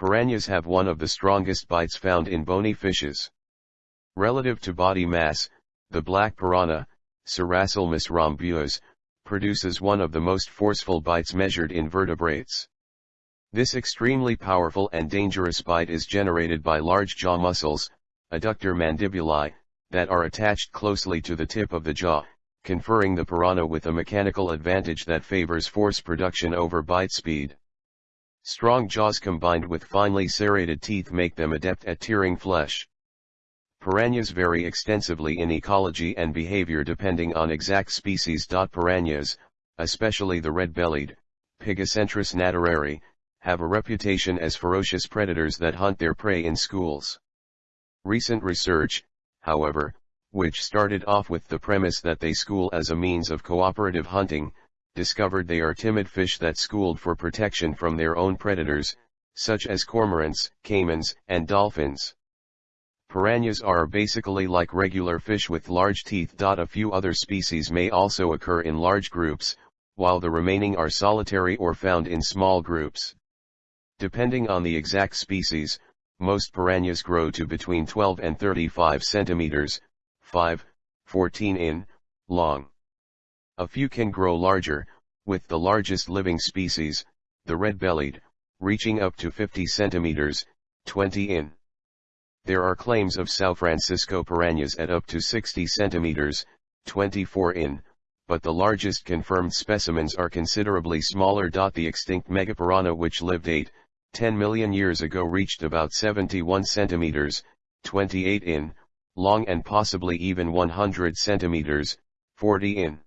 Piranhas have one of the strongest bites found in bony fishes. Relative to body mass, the black piranha, Serrasalmus rhombeus, produces one of the most forceful bites measured in vertebrates. This extremely powerful and dangerous bite is generated by large jaw muscles, adductor mandibulae, that are attached closely to the tip of the jaw, conferring the piranha with a mechanical advantage that favors force production over bite speed. Strong jaws combined with finely serrated teeth make them adept at tearing flesh. Piranhas vary extensively in ecology and behavior depending on exact species. Piranhas, especially the red-bellied, Pygocentrus nattereri, have a reputation as ferocious predators that hunt their prey in schools. Recent research, however, which started off with the premise that they school as a means of cooperative hunting, discovered they are timid fish that schooled for protection from their own predators, such as cormorants, caimans, and dolphins. Piranhas are basically like regular fish with large teeth. A few other species may also occur in large groups, while the remaining are solitary or found in small groups. Depending on the exact species, most piranhas grow to between 12 and 35 centimeters, 5, 14 in, long. A few can grow larger, with the largest living species, the red-bellied, reaching up to 50 centimeters, 20 in. There are claims of Sao Francisco piranhas at up to 60 centimeters, 24 in, but the largest confirmed specimens are considerably smaller. The extinct megapiranha which lived 8, 10 million years ago reached about 71 centimeters, 28 in, long and possibly even 100 centimeters, 40 in.